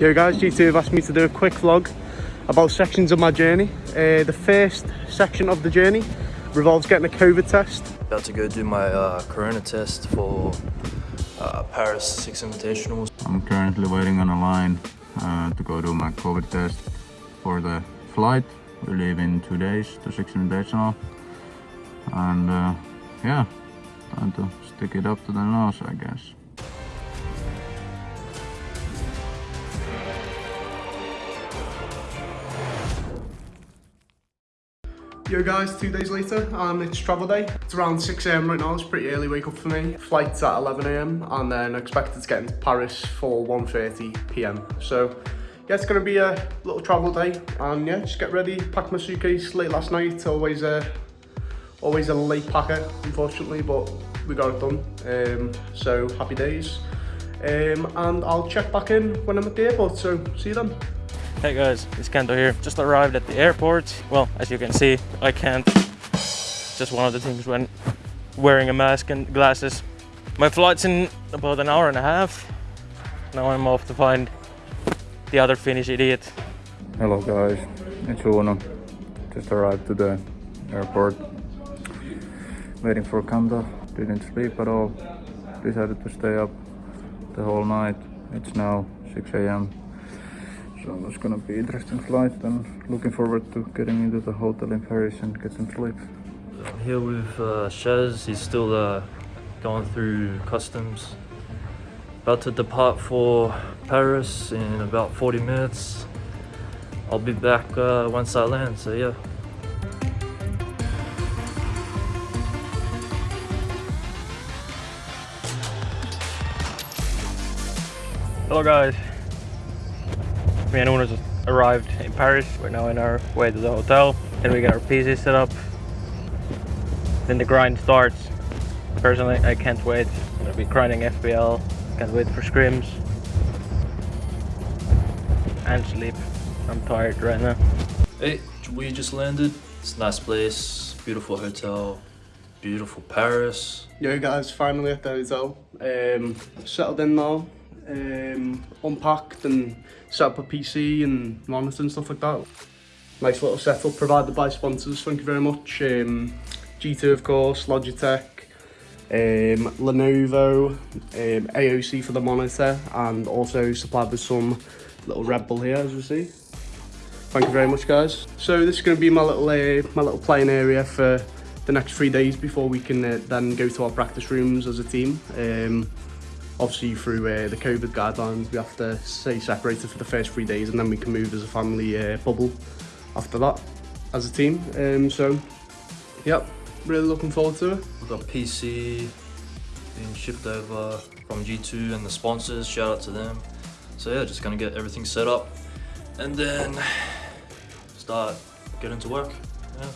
Yo guys, G2 have asked me to do a quick vlog about sections of my journey. Uh, the first section of the journey revolves getting a COVID test. About to go do my uh, corona test for uh, Paris 6 Invitationals. I'm currently waiting on a line uh, to go do my COVID test for the flight. We leave in two days to 6 Invitational. And uh, yeah, time to stick it up to the nose, I guess. Yo guys, two days later and it's travel day. It's around 6am right now, it's pretty early wake up for me. Flight's at 11am and then expected to get into Paris for 1.30pm. So yeah, it's gonna be a little travel day and yeah, just get ready, pack my suitcase late last night, always a, always a late packer unfortunately, but we got it done. Um, so happy days. Um, and I'll check back in when I'm at the airport, so see you then. Hey guys, it's Kanto here. Just arrived at the airport. Well, as you can see, I can't. Just one of the things when wearing a mask and glasses. My flight's in about an hour and a half. Now I'm off to find the other Finnish idiot. Hello guys, it's Uno. Just arrived to the airport. Waiting for Kanto. Didn't sleep at all. Decided to stay up the whole night. It's now 6 a.m. So it's gonna be interesting flight and looking forward to getting into the hotel in Paris and get some sleep. I'm here with uh, Shaz. He's still uh, going through customs. About to depart for Paris in about 40 minutes. I'll be back uh, once I land, so yeah. Hello guys. Me and Uno just arrived in Paris. We're now in our way to the hotel. Then we get our PC set up. Then the grind starts. Personally, I can't wait. I'm gonna be grinding FPL. Can't wait for scrims. And sleep. I'm tired right now. Hey, we just landed. It's a nice place, beautiful hotel, beautiful Paris. Yo guys, finally at the hotel. Um, settled in now, um, unpacked and set up a PC and monitor and stuff like that. Nice little setup provided by sponsors, thank you very much. Um, G2 of course, Logitech, um, Lenovo, um, AOC for the monitor and also supplied with some little Red Bull here as you see. Thank you very much guys. So this is going to be my little uh, my little playing area for the next three days before we can uh, then go to our practice rooms as a team. Um, obviously through uh, the COVID guidelines we have to stay separated for the first three days and then we can move as a family uh, bubble after that as a team. Um, so yep, really looking forward to it. We've got PC being shipped over from G2 and the sponsors, shout out to them. So yeah, just gonna get everything set up and then start getting to work. Yeah.